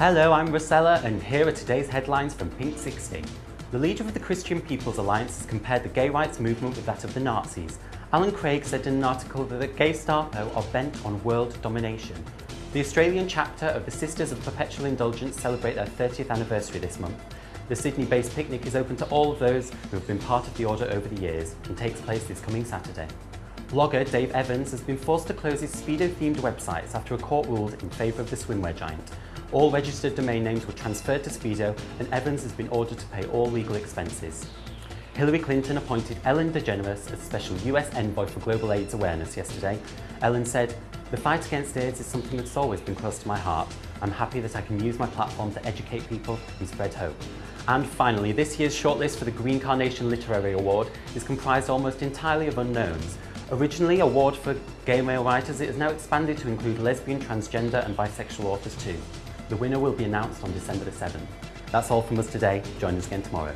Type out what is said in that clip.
Hello, I'm Rosella, and here are today's headlines from Pink 60. The leader of the Christian People's Alliance has compared the gay rights movement with that of the Nazis. Alan Craig said in an article that the gay Gestapo are bent on world domination. The Australian chapter of the Sisters of Perpetual Indulgence celebrate their 30th anniversary this month. The Sydney-based picnic is open to all of those who have been part of the order over the years and takes place this coming Saturday. Blogger Dave Evans has been forced to close his Speedo-themed websites after a court ruled in favour of the swimwear giant. All registered domain names were transferred to Speedo and Evans has been ordered to pay all legal expenses. Hillary Clinton appointed Ellen DeGeneres as Special US Envoy for Global AIDS Awareness yesterday. Ellen said, the fight against AIDS is something that's always been close to my heart. I'm happy that I can use my platform to educate people and spread hope. And finally, this year's shortlist for the Green Carnation Literary Award is comprised almost entirely of unknowns. Originally a award for gay male writers, it has now expanded to include lesbian, transgender and bisexual authors too. The winner will be announced on December the 7th. That's all from us today. Join us again tomorrow.